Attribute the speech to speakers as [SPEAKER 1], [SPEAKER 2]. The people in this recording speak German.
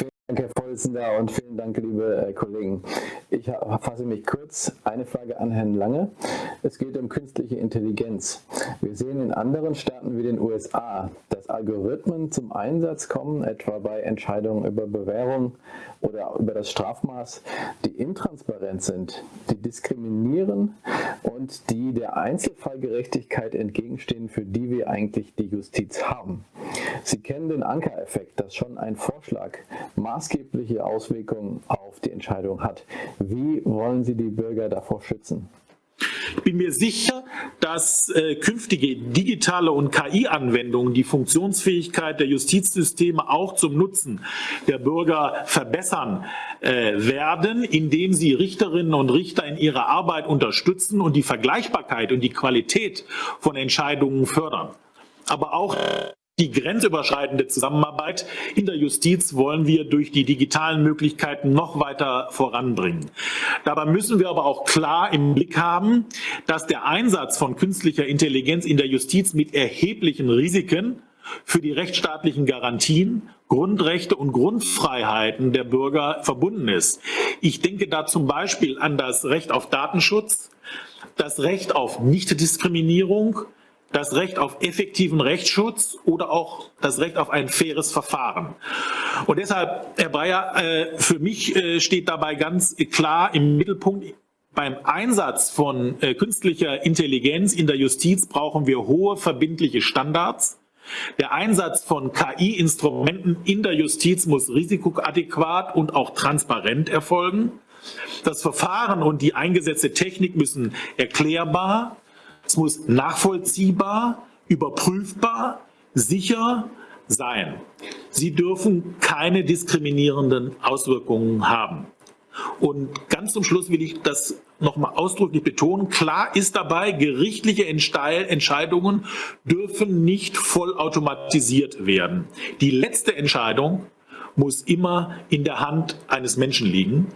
[SPEAKER 1] Vielen Dank, Herr Vorsitzender, und vielen Dank, liebe äh, Kollegen. Ich fasse mich kurz. Eine Frage an Herrn Lange. Es geht um künstliche Intelligenz. Wir sehen in anderen Staaten wie den USA, dass Algorithmen zum Einsatz kommen, etwa bei Entscheidungen über Bewährung oder über das Strafmaß, die intransparent sind, die diskriminieren und die der Einzelfallgerechtigkeit entgegenstehen, für die wir eigentlich die Justiz haben. Sie kennen den Ankereffekt, dass schon ein Vorschlag maßgebliche Auswirkungen auf die Entscheidung hat. Wie wollen Sie die Bürger davor schützen?
[SPEAKER 2] Ich bin mir sicher, dass äh, künftige digitale und KI-Anwendungen die Funktionsfähigkeit der Justizsysteme auch zum Nutzen der Bürger verbessern äh, werden, indem sie Richterinnen und Richter in ihrer Arbeit unterstützen und die Vergleichbarkeit und die Qualität von Entscheidungen fördern. Aber auch die grenzüberschreitende Zusammenarbeit in der Justiz wollen wir durch die digitalen Möglichkeiten noch weiter voranbringen. Dabei müssen wir aber auch klar im Blick haben, dass der Einsatz von künstlicher Intelligenz in der Justiz mit erheblichen Risiken für die rechtsstaatlichen Garantien, Grundrechte und Grundfreiheiten der Bürger verbunden ist. Ich denke da zum Beispiel an das Recht auf Datenschutz, das Recht auf Nichtdiskriminierung, das Recht auf effektiven Rechtsschutz oder auch das Recht auf ein faires Verfahren. Und deshalb, Herr Breyer, äh, für mich äh, steht dabei ganz klar im Mittelpunkt, beim Einsatz von äh, künstlicher Intelligenz in der Justiz brauchen wir hohe verbindliche Standards. Der Einsatz von KI-Instrumenten in der Justiz muss risikoadäquat und auch transparent erfolgen. Das Verfahren und die eingesetzte Technik müssen erklärbar, es muss nachvollziehbar, überprüfbar, sicher sein. Sie dürfen keine diskriminierenden Auswirkungen haben. Und ganz zum Schluss will ich das nochmal ausdrücklich betonen. Klar ist dabei, gerichtliche Entscheidungen dürfen nicht vollautomatisiert werden. Die letzte Entscheidung muss immer in der Hand eines Menschen liegen.